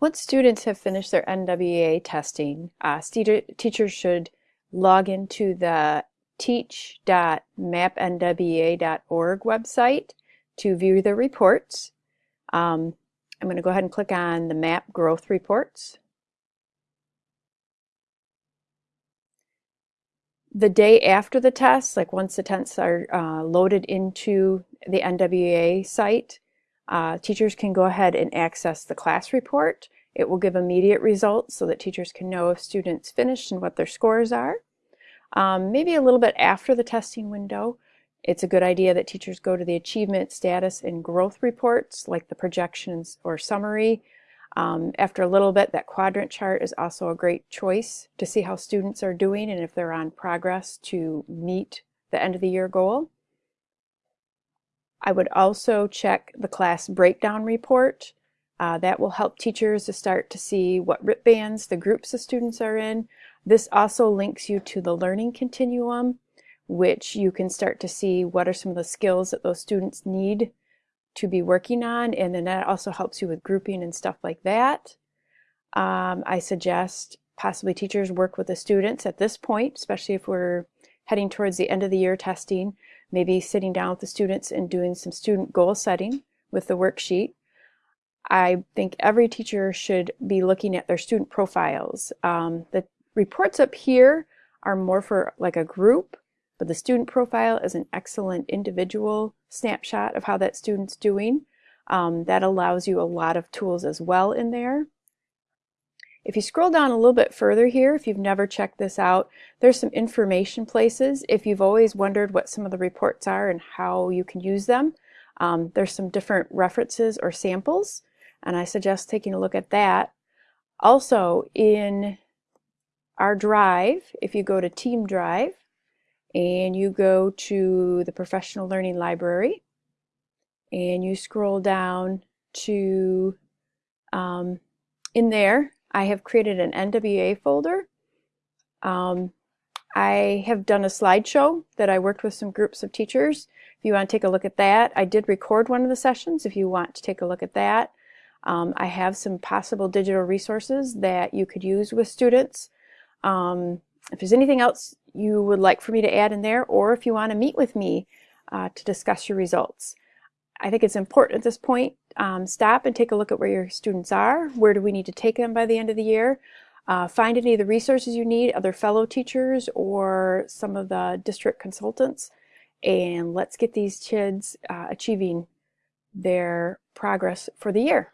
Once students have finished their NWEA testing, uh, teachers should log into the teach.mapnwea.org website to view the reports. Um, I'm going to go ahead and click on the MAP growth reports. The day after the test, like once the tests are uh, loaded into the NWEA site, uh, teachers can go ahead and access the class report. It will give immediate results so that teachers can know if students finished and what their scores are. Um, maybe a little bit after the testing window, it's a good idea that teachers go to the achievement, status, and growth reports like the projections or summary. Um, after a little bit, that quadrant chart is also a great choice to see how students are doing and if they're on progress to meet the end of the year goal. I would also check the class breakdown report. Uh, that will help teachers to start to see what RIT bands the groups of students are in. This also links you to the learning continuum, which you can start to see what are some of the skills that those students need to be working on. And then that also helps you with grouping and stuff like that. Um, I suggest possibly teachers work with the students at this point, especially if we're heading towards the end of the year testing, maybe sitting down with the students and doing some student goal setting with the worksheet. I think every teacher should be looking at their student profiles. Um, the reports up here are more for like a group, but the student profile is an excellent individual snapshot of how that student's doing. Um, that allows you a lot of tools as well in there. If you scroll down a little bit further here, if you've never checked this out, there's some information places. If you've always wondered what some of the reports are and how you can use them, um, there's some different references or samples, and I suggest taking a look at that. Also, in our drive, if you go to Team Drive, and you go to the Professional Learning Library, and you scroll down to um, in there I have created an NWEA folder. Um, I have done a slideshow that I worked with some groups of teachers. If you want to take a look at that, I did record one of the sessions if you want to take a look at that. Um, I have some possible digital resources that you could use with students. Um, if there's anything else you would like for me to add in there, or if you want to meet with me uh, to discuss your results. I think it's important at this point, um, stop and take a look at where your students are. Where do we need to take them by the end of the year? Uh, find any of the resources you need, other fellow teachers or some of the district consultants, and let's get these kids uh, achieving their progress for the year.